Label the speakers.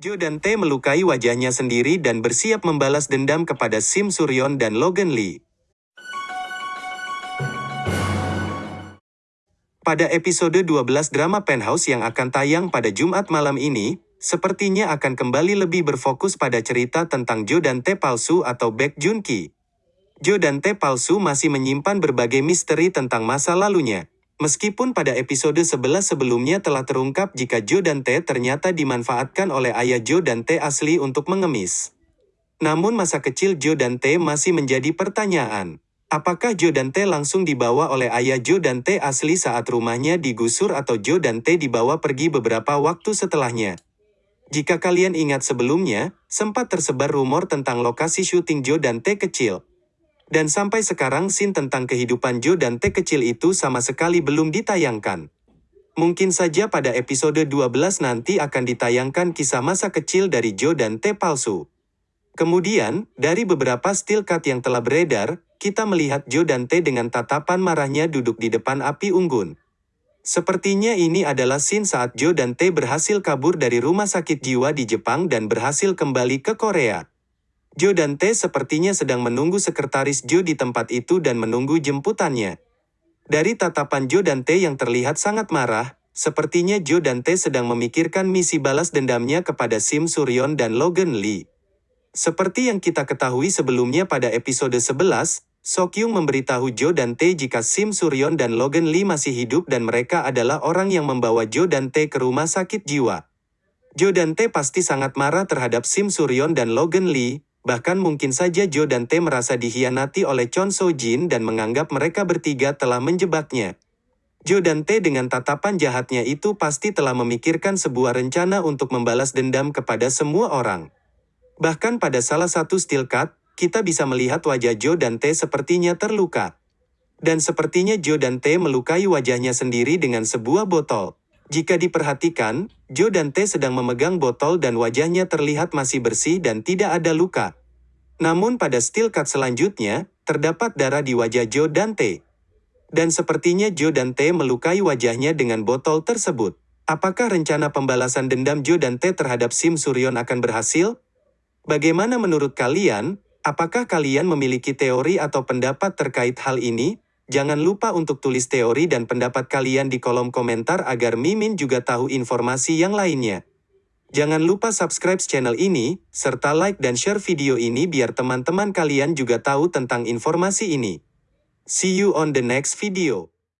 Speaker 1: Jo dan Tae melukai wajahnya sendiri dan bersiap membalas dendam kepada Sim Suryon dan Logan Lee. Pada episode 12 drama Penthouse yang akan tayang pada Jumat malam ini, sepertinya akan kembali lebih berfokus pada cerita tentang Jo dan Tae palsu atau Baek Jun Ki. Jo dan Tae palsu masih menyimpan berbagai misteri tentang masa lalunya. Meskipun pada episode 11 sebelumnya telah terungkap jika Jo dan Tae ternyata dimanfaatkan oleh ayah Jo dan Tae asli untuk mengemis. Namun masa kecil Jo dan Tae masih menjadi pertanyaan. Apakah Jo dan Tae langsung dibawa oleh ayah Jo dan Tae asli saat rumahnya digusur atau Jo dan Tae dibawa pergi beberapa waktu setelahnya? Jika kalian ingat sebelumnya, sempat tersebar rumor tentang lokasi syuting Jo dan Tae kecil. Dan sampai sekarang scene tentang kehidupan Jo dan Tae kecil itu sama sekali belum ditayangkan. Mungkin saja pada episode 12 nanti akan ditayangkan kisah masa kecil dari Jo dan Tae palsu. Kemudian, dari beberapa still cut yang telah beredar, kita melihat Jo dan Tae dengan tatapan marahnya duduk di depan api unggun. Sepertinya ini adalah scene saat Jo dan Tae berhasil kabur dari rumah sakit jiwa di Jepang dan berhasil kembali ke Korea. Jo dan Tae sepertinya sedang menunggu sekretaris Jo di tempat itu dan menunggu jemputannya. Dari tatapan Jo dan Tae yang terlihat sangat marah, sepertinya Jo dan Tae sedang memikirkan misi balas dendamnya kepada Sim Suryon dan Logan Lee. Seperti yang kita ketahui sebelumnya pada episode 11, Sokyung memberitahu Jo dan Tae jika Sim Suryon dan Logan Lee masih hidup dan mereka adalah orang yang membawa Jo dan Tae ke rumah sakit jiwa. Jo dan Tae pasti sangat marah terhadap Sim Suryon dan Logan Lee, Bahkan mungkin saja Jo dan Tae merasa dihianati oleh Chon So Jin dan menganggap mereka bertiga telah menjebaknya. Jo dan Tae dengan tatapan jahatnya itu pasti telah memikirkan sebuah rencana untuk membalas dendam kepada semua orang. Bahkan pada salah satu still cut, kita bisa melihat wajah Jo dan Tae sepertinya terluka. Dan sepertinya Jo dan Tae melukai wajahnya sendiri dengan sebuah botol. Jika diperhatikan, Jo dan Tae sedang memegang botol dan wajahnya terlihat masih bersih dan tidak ada luka. Namun pada still cut selanjutnya, terdapat darah di wajah Jo dan Tae. Dan sepertinya Jo dan Tae melukai wajahnya dengan botol tersebut. Apakah rencana pembalasan dendam Jo dan Tae terhadap Sim Suryon akan berhasil? Bagaimana menurut kalian? Apakah kalian memiliki teori atau pendapat terkait hal ini? Jangan lupa untuk tulis teori dan pendapat kalian di kolom komentar agar Mimin juga tahu informasi yang lainnya. Jangan lupa subscribe channel ini, serta like dan share video ini biar teman-teman kalian juga tahu tentang informasi ini. See you on the next video.